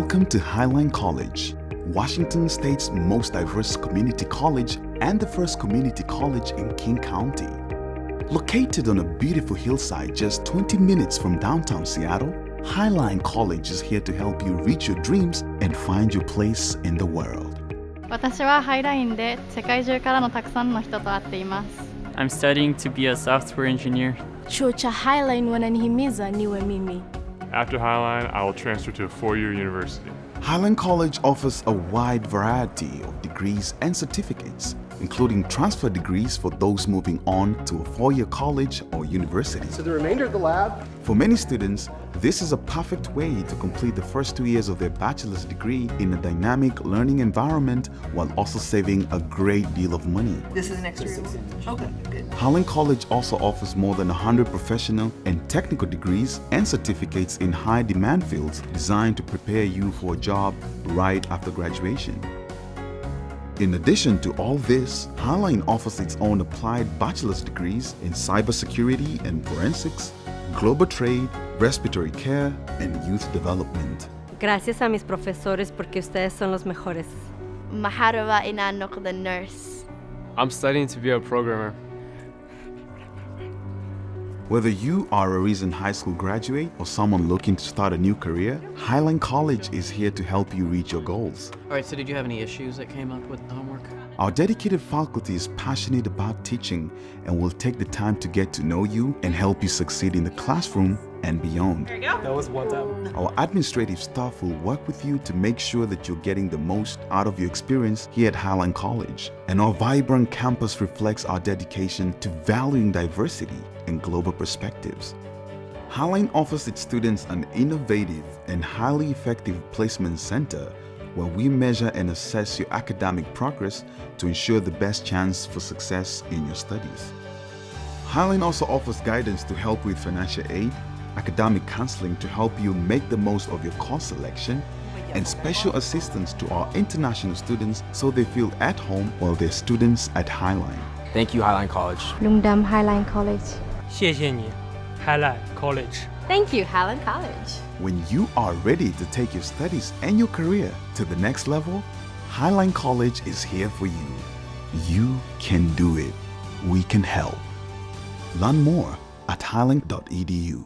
Welcome to Highline College, Washington State's most diverse community college and the first community college in King County. Located on a beautiful hillside just 20 minutes from downtown Seattle, Highline College is here to help you reach your dreams and find your place in the world. 私はハイラインで世界中からのたくさんの人と会っています I'm studying to be a software engineer. Chuo cha Highline wananihimiza niwe mimi. After Highline, I will transfer to a four-year university. Highline College offers a wide variety of degrees and certificates, including transfer degrees for those moving on to a four-year college or university. So the remainder of the lab For many students, this is a perfect way to complete the first two years of their bachelor's degree in a dynamic learning environment while also saving a great deal of money. This is an extra? Okay, good. Highline College also offers more than 100 professional and technical degrees and certificates in high demand fields designed to prepare you for a job right after graduation. In addition to all this, Highline offers its own applied bachelor's degrees in cybersecurity and forensics, global trade, respiratory care, and youth development. Gracias a mis profesores porque ustedes son los mejores. Maharawa inanok the nurse I'm studying to be a programmer. Whether you are a recent high school graduate or someone looking to start a new career, Highline College is here to help you reach your goals. All right, so did you have any issues that came up with the homework? Our dedicated faculty is passionate about teaching and will take the time to get to know you and help you succeed in the classroom and beyond. There you go. That was one time. Our administrative staff will work with you to make sure that you're getting the most out of your experience here at Highline College. And our vibrant campus reflects our dedication to valuing diversity and global perspectives. Highline offers its students an innovative and highly effective placement center where we measure and assess your academic progress to ensure the best chance for success in your studies. Highline also offers guidance to help with financial aid, academic counseling to help you make the most of your course selection, and special assistance to our international students so they feel at home while they're students at Highline. Thank you, Highline College. Lungdam Highline College. 谢谢你，Highline College。 Thank you, Highland College. When you are ready to take your studies and your career to the next level, Highline College is here for you. You can do it. We can help. Learn more at highline.edu.